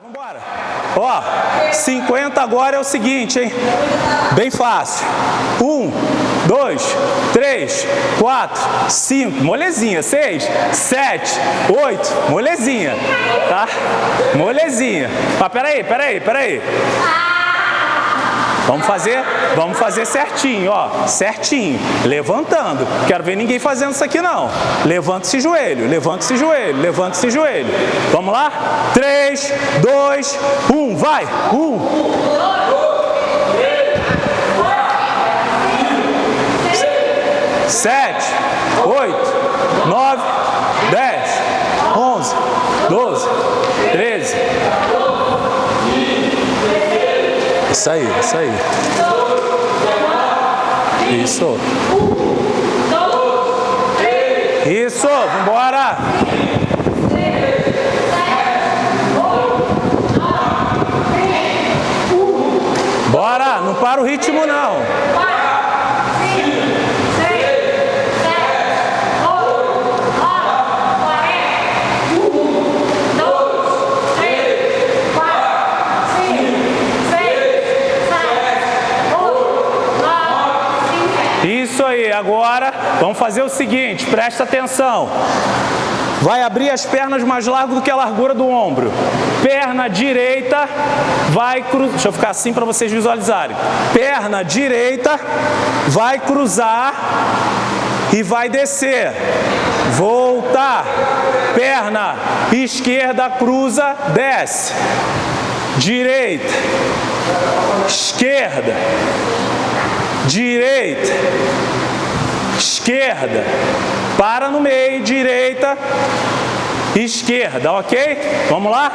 Vambora. Ó, 50 agora é o seguinte, hein? Bem fácil. Um, dois, três, quatro, cinco, molezinha. Seis, sete, oito, molezinha. Tá? Molezinha. Mas peraí, peraí, peraí. Vamos fazer? Vamos fazer certinho, ó. Certinho. Levantando. Quero ver ninguém fazendo isso aqui, não. Levanta esse joelho, levanta esse joelho, levanta esse joelho. Vamos lá? 3, 2, 1, vai! 1, 2, 1. Isso aí, isso aí. Isso. Isso, vambora. Bora, não para o ritmo não. Isso aí, agora vamos fazer o seguinte, presta atenção. Vai abrir as pernas mais largo do que a largura do ombro. Perna direita vai cruzar. Deixa eu ficar assim para vocês visualizarem. Perna direita vai cruzar e vai descer. Voltar. Perna esquerda cruza, desce. Direita. Esquerda direita, esquerda, para no meio, direita, esquerda, ok? Vamos lá?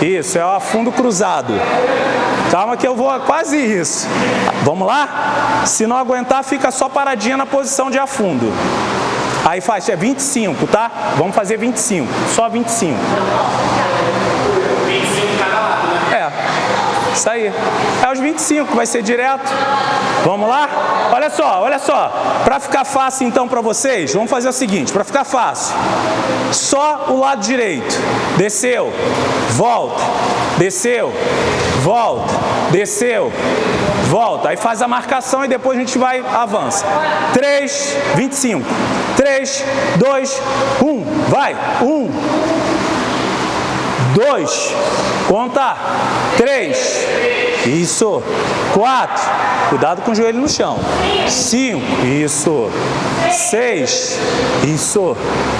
Isso, é o afundo cruzado. Calma que eu vou quase isso. Vamos lá? Se não aguentar, fica só paradinha na posição de afundo. Aí faz, é 25, tá? Vamos fazer 25, só 25. 25 cada lado, né? É, isso aí. É os 25, vai ser direto. Vamos lá? Olha só, olha só. Para ficar fácil então para vocês, vamos fazer o seguinte, para ficar fácil. Só o lado direito. Desceu, volta, desceu, volta, desceu, volta. Aí faz a marcação e depois a gente vai, avança. 3, 25. 3, 2, 1. Vai. 1, 2, conta. 3, isso. 4, cuidado com o joelho no chão. 5, isso. 6, isso.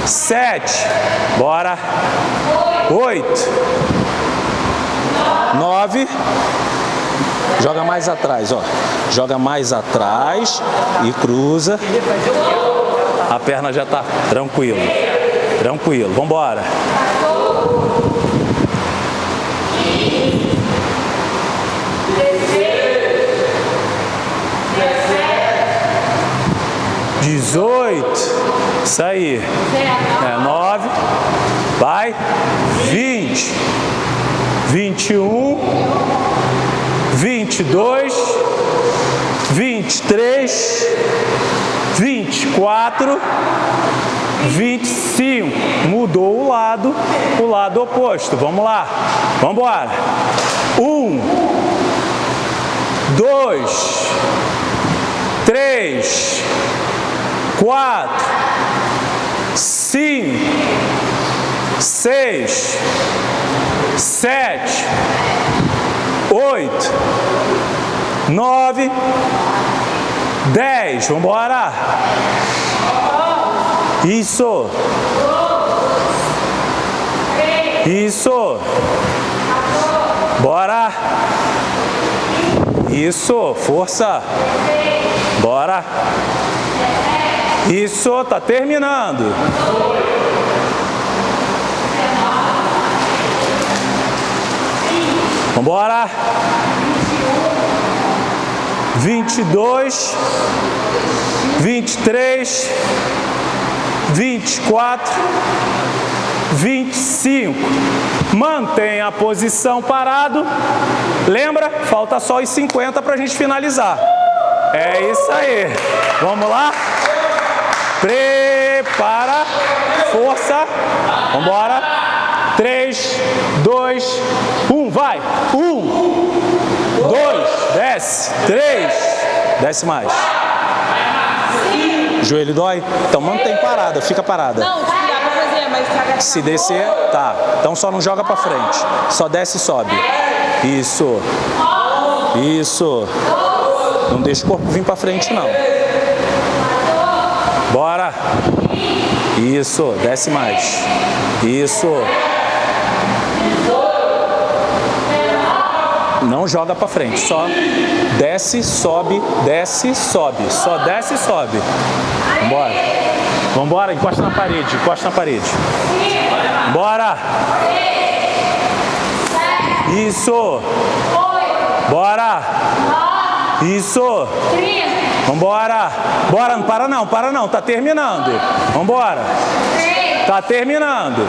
7, bora. 8, 9, joga mais atrás, ó. Joga mais atrás e cruza. A perna já tá tranquilo. Tranquilo, vamos embora. 18, isso aí, é, 19, vai, 20, 21, 22, 23, 24, 25. Mudou o lado, o lado oposto. Vamos lá. Vamos embora. 1, 2, 3, 4, 5, 6, 7, 8, 9, 10. Vamos embora. Isso. Isso. Bora. Isso, força. Bora. Isso, tá terminando. Vambora. 22, 23, 24, 25. Mantenha a posição parado. Lembra? Falta só os 50 para a gente finalizar. É isso aí. Vamos lá? Prepara. Força. Vamos embora. 3, 2, 1, vai. 1, 2, desce. 3, desce mais. Joelho dói? Então mantém parada, fica parada. Não, Se descer, tá. Então só não joga pra frente. Só desce e sobe. Isso. Isso. Não deixa o corpo vir pra frente, não. Bora. Isso. Desce mais. Isso. Não joga pra frente. Só desce, sobe, desce, sobe. Só desce e sobe. Vambora. Vambora. Encosta na parede. Encosta na parede. Bora. Isso. Bora. Isso. Vambora. Bora, não para não, para não. Tá terminando. Vambora. Tá terminando.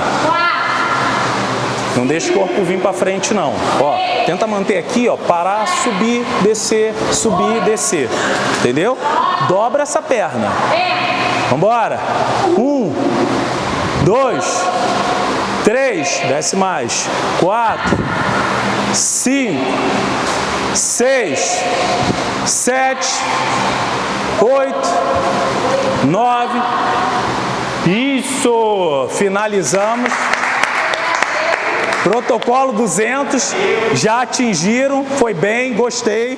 Não deixa o corpo vir pra frente, não. Ó, tenta manter aqui, ó, parar, subir, descer, subir, descer. Entendeu? Dobra essa perna. Vambora. Um, dois, três, desce mais. Quatro, cinco, seis, sete, oito, nove. Isso! Finalizamos. Protocolo 200, já atingiram, foi bem, gostei.